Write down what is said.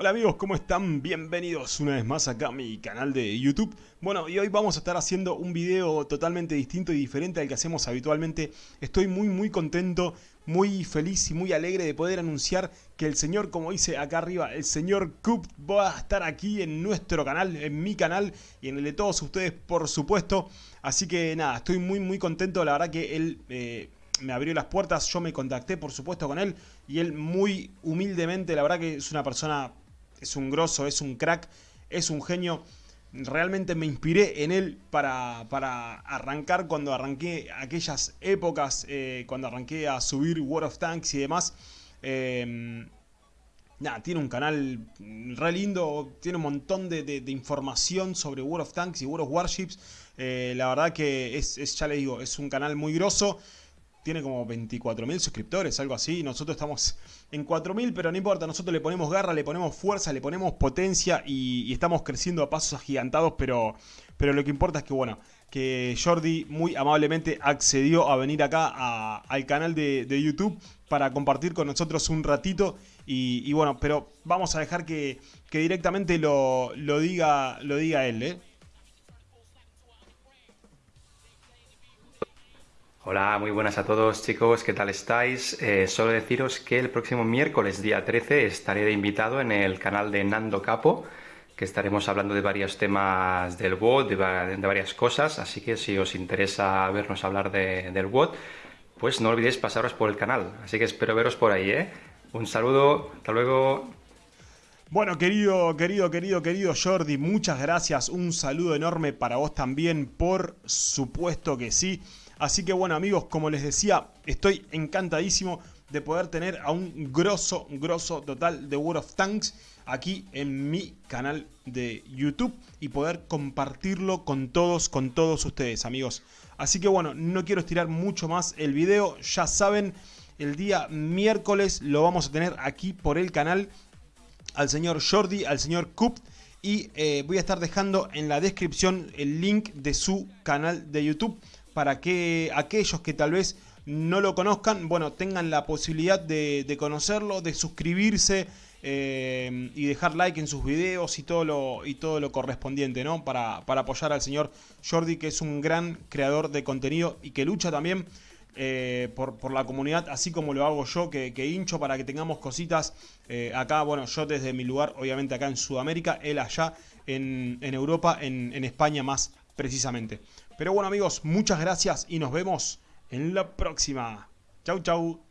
Hola amigos, ¿cómo están? Bienvenidos una vez más acá a mi canal de YouTube. Bueno, y hoy vamos a estar haciendo un video totalmente distinto y diferente al que hacemos habitualmente. Estoy muy muy contento, muy feliz y muy alegre de poder anunciar que el señor, como dice acá arriba, el señor Coop va a estar aquí en nuestro canal, en mi canal y en el de todos ustedes, por supuesto. Así que nada, estoy muy muy contento, la verdad que él... Eh, me abrió las puertas, yo me contacté por supuesto con él y él muy humildemente, la verdad que es una persona es un grosso, es un crack, es un genio. Realmente me inspiré en él para, para arrancar cuando arranqué aquellas épocas, eh, cuando arranqué a subir World of Tanks y demás. Em, tiene un canal re lindo, tiene un montón de, información sobre World of Tanks y World of Warships. Eh, la verdad que es, es, ya digo, es un canal muy grosso tiene como 24.000 suscriptores, algo así. Nosotros estamos en 4.000, pero no importa. Nosotros le ponemos garra, le ponemos fuerza, le ponemos potencia y, estamos creciendo a pasos agigantados. Pero, pero lo que importa es que, bueno, que Jordi muy amablemente accedió a venir acá al canal de, YouTube para compartir con nosotros un ratito. Y, bueno, pero vamos a dejar que, directamente lo, lo, diga, lo diga él, ¿eh? Hola, muy buenas a todos chicos, ¿qué tal estáis? Eh, solo deciros que el próximo miércoles, día 13, estaré de invitado en el canal de Nando Capo, que estaremos hablando de varios temas del WOD, de, varias cosas, así que si os interesa vernos hablar del WOD, pues no olvidéis pasaros por el canal, así que espero veros por ahí, ¿eh? Un saludo, hasta luego. Bueno, querido, querido, querido, querido Jordi, muchas gracias, un saludo enorme para vos también, por supuesto que sí. Así que bueno amigos, como les decía, estoy encantadísimo de poder tener a un grosso, grosso total de World of Tanks aquí en mi canal de YouTube y poder compartirlo con todos, con todos ustedes amigos. Así que bueno, no quiero estirar mucho más el video, ya saben, el día miércoles lo vamos a tener aquí por el canal al señor Jordi, al señor Coop y eh, voy a estar dejando en la descripción el link de su canal de YouTube para que aquellos que tal vez no lo conozcan, bueno, tengan la posibilidad de, conocerlo, de suscribirse eh, y dejar like en sus videos y todo lo, y todo lo correspondiente, ¿no? Para, para, apoyar al señor Jordi, que es un gran creador de contenido y que lucha también eh, por, la comunidad, así como lo hago yo, que, hincho para que tengamos cositas eh, acá, bueno, yo desde mi lugar, obviamente acá en Sudamérica, él allá en, Europa, en, en España más precisamente. Pero bueno amigos, muchas gracias y nos vemos en la próxima. Chau chau.